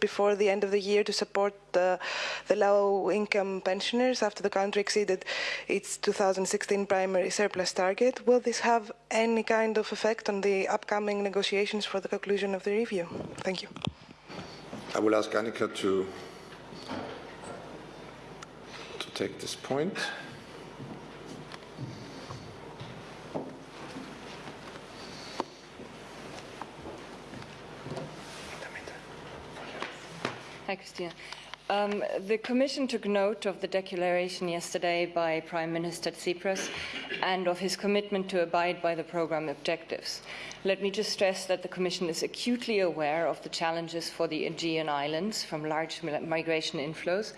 before the end of the year to support the, the low-income pensioners after the country exceeded its 2016 primary surplus target. Will this have any kind of effect on the upcoming negotiations for the conclusion of the review? Thank you. I will ask Annika to, to take this point. Hi, Christina. Um, the Commission took note of the declaration yesterday by Prime Minister Tsipras and of his commitment to abide by the programme objectives. Let me just stress that the Commission is acutely aware of the challenges for the Aegean Islands from large migration inflows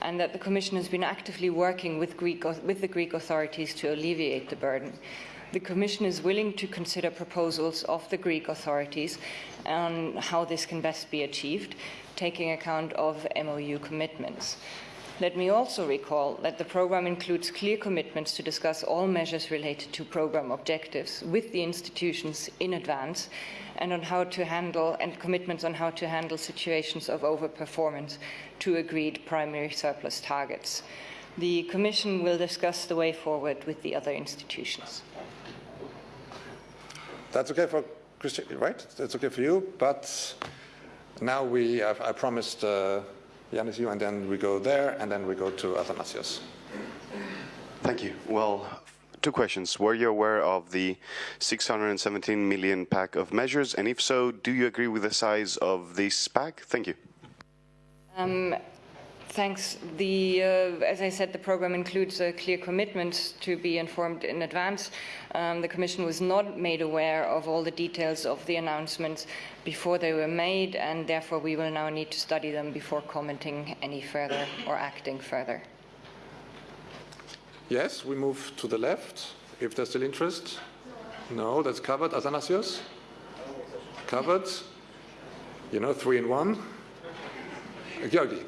and that the Commission has been actively working with, Greek, with the Greek authorities to alleviate the burden the Commission is willing to consider proposals of the Greek authorities on how this can best be achieved, taking account of MOU commitments. Let me also recall that the programme includes clear commitments to discuss all measures related to programme objectives with the institutions in advance and on how to handle and commitments on how to handle situations of overperformance to agreed primary surplus targets. The Commission will discuss the way forward with the other institutions. That's okay for Christian, right? That's okay for you, but now we have, I promised uh, Yanis you, and then we go there, and then we go to Athanasios. Thank you. Well, two questions. Were you aware of the 617 million pack of measures? And if so, do you agree with the size of this pack? Thank you. Um, Thanks. The, uh, as I said, the program includes a clear commitment to be informed in advance. Um, the Commission was not made aware of all the details of the announcements before they were made, and therefore we will now need to study them before commenting any further or acting further. Yes, we move to the left, if there's still interest. No, that's covered. Athanasios? Covered. You know, three in one. Georgi.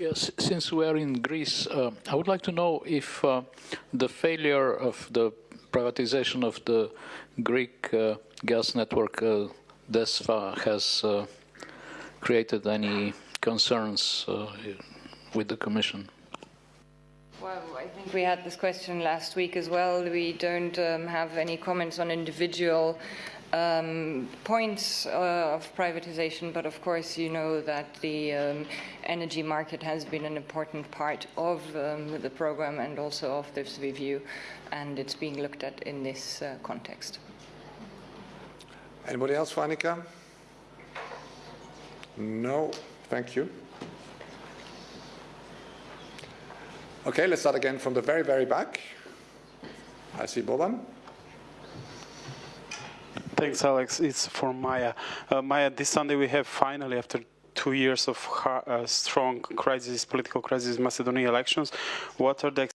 Yes, since we are in Greece, uh, I would like to know if uh, the failure of the privatization of the Greek uh, gas network uh, DESFA has uh, created any concerns uh, with the Commission. Well, I think we had this question last week as well. We don't um, have any comments on individual um, points uh, of privatization, but of course you know that the um, energy market has been an important part of um, the program and also of this review, and it's being looked at in this uh, context. Anybody else for Annika? No, thank you. Okay, let's start again from the very, very back. I see Boban. Thanks, Alex. It's for Maya. Uh, Maya, this Sunday we have finally, after two years of uh, strong crisis, political crisis, Macedonia elections. What are the